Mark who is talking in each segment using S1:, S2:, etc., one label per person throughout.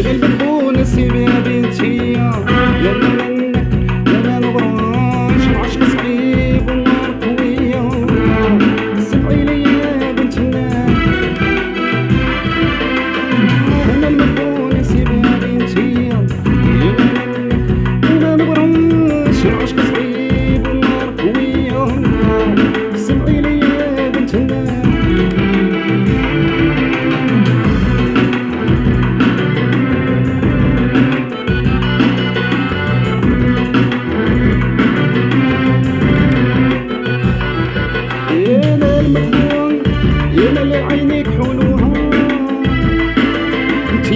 S1: غير المنبون السيمان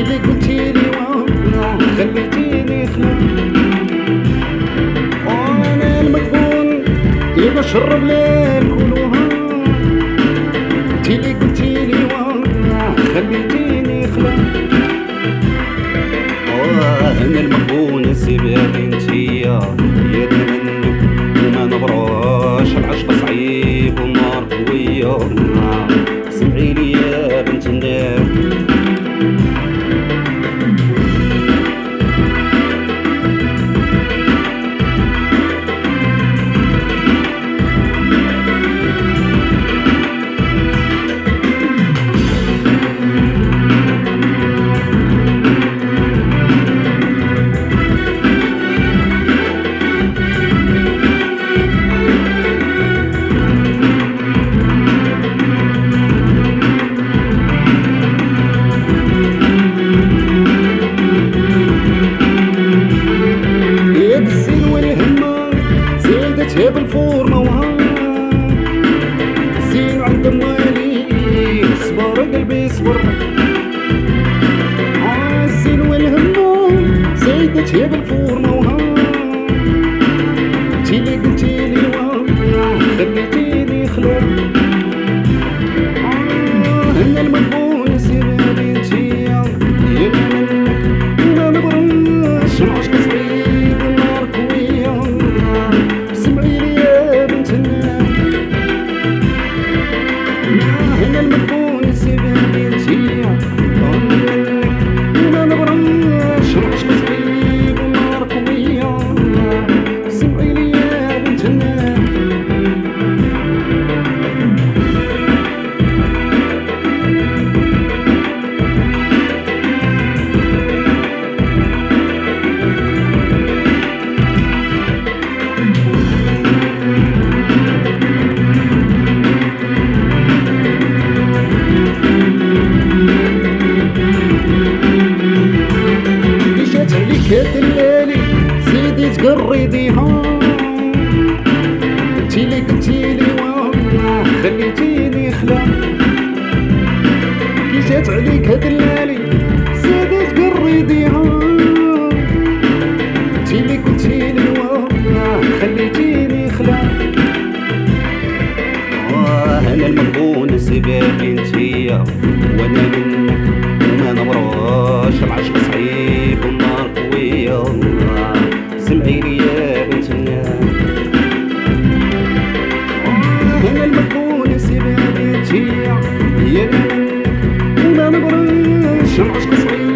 S1: اللي قلتي لي خليتيني سنون وأنا المجنون يبقى شرب لي. feeling رضيهم انتي اللي قلتيلي قلتيلي والله خليتيني خلا. كي جات عليك هاد الليالي زادت قريديهم قلتيلي قلتيلي والله خليتيني خلا. أنا المغبون سبابي انتيا. وأنا منك وما نمرش معشق chama as pessoas.